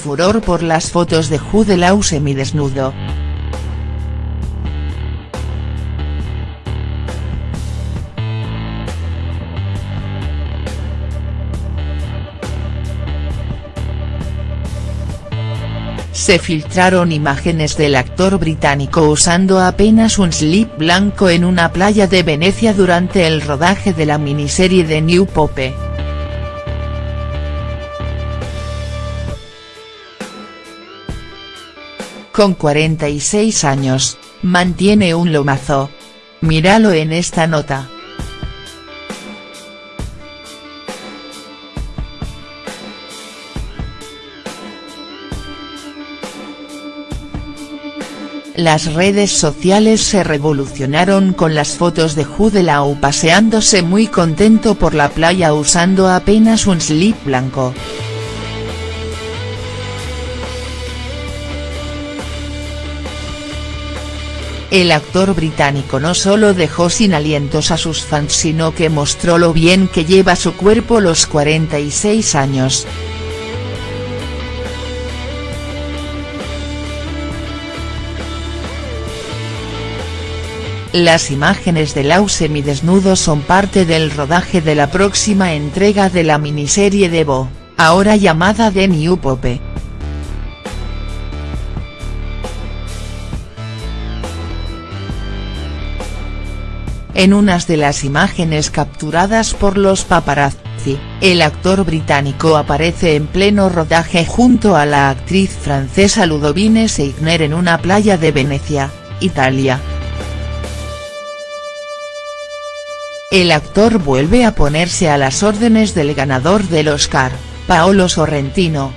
Furor por las fotos de Jude Law semidesnudo. Se filtraron imágenes del actor británico usando apenas un slip blanco en una playa de Venecia durante el rodaje de la miniserie de New Pope. Con 46 años, mantiene un lomazo. Míralo en esta nota. Las redes sociales se revolucionaron con las fotos de Jude Law paseándose muy contento por la playa usando apenas un slip blanco. El actor británico no solo dejó sin alientos a sus fans sino que mostró lo bien que lleva su cuerpo los 46 años. Las imágenes de Lau semidesnudo son parte del rodaje de la próxima entrega de la miniserie de Bo, ahora llamada The New Pope. En unas de las imágenes capturadas por los paparazzi, el actor británico aparece en pleno rodaje junto a la actriz francesa Ludovine Seigner en una playa de Venecia, Italia. El actor vuelve a ponerse a las órdenes del ganador del Oscar, Paolo Sorrentino.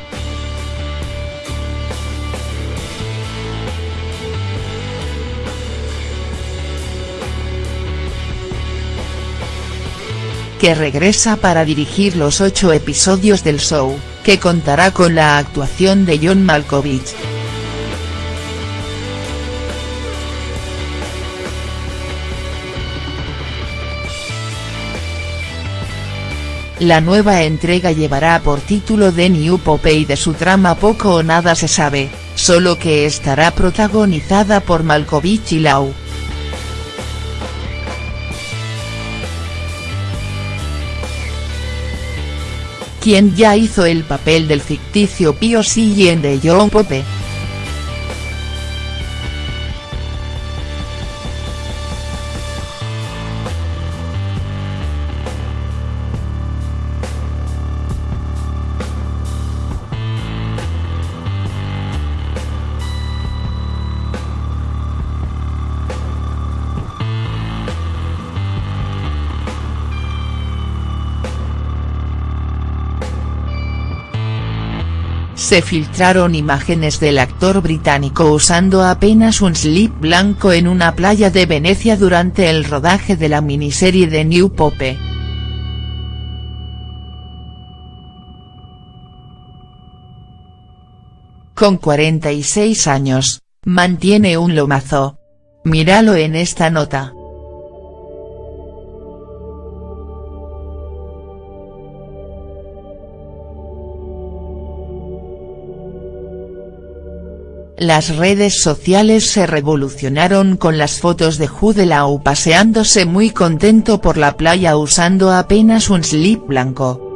Que regresa para dirigir los ocho episodios del show, que contará con la actuación de John Malkovich. La nueva entrega llevará por título The New Pope y de su trama poco o nada se sabe, solo que estará protagonizada por Malkovich y Lau. Quien ya hizo el papel del ficticio Pio Sillen de John Pope. Se filtraron imágenes del actor británico usando apenas un slip blanco en una playa de Venecia durante el rodaje de la miniserie de New Pope. Con 46 años, mantiene un lomazo. Míralo en esta nota. Las redes sociales se revolucionaron con las fotos de Jude Law paseándose muy contento por la playa usando apenas un slip blanco.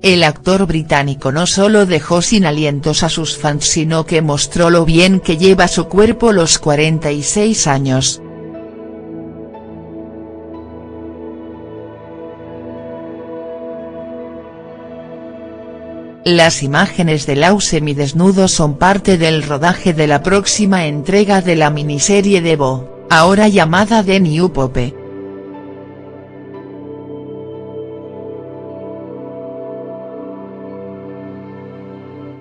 El actor británico no solo dejó sin alientos a sus fans sino que mostró lo bien que lleva su cuerpo los 46 años. Las imágenes de Lau semidesnudo son parte del rodaje de la próxima entrega de la miniserie de Bo, ahora llamada The New Pope.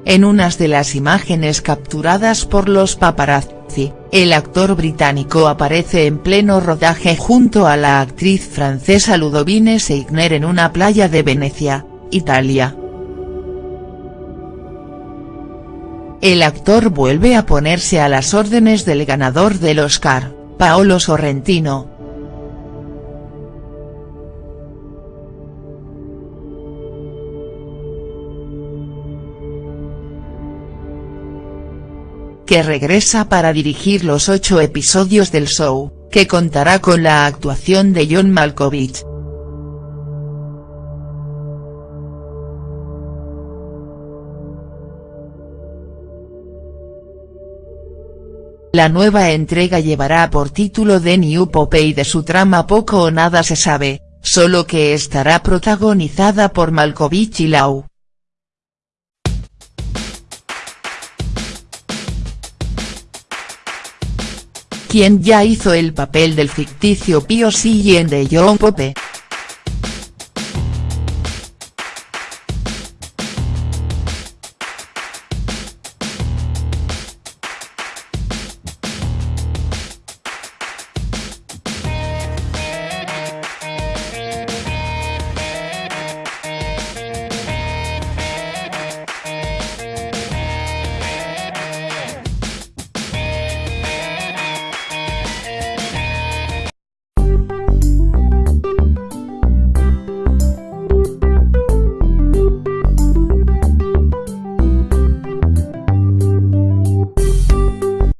En unas de las imágenes capturadas por los paparazzi, el actor británico aparece en pleno rodaje junto a la actriz francesa Ludovine Seigner en una playa de Venecia, Italia. el actor vuelve a ponerse a las órdenes del ganador del Oscar, Paolo Sorrentino. que regresa para dirigir los ocho episodios del show, que contará con la actuación de John Malkovich. La nueva entrega llevará por título The New Pope y de su trama poco o nada se sabe, solo que estará protagonizada por Malkovich y Lau. quien ya hizo el papel del ficticio Pio Sillen de John Pope.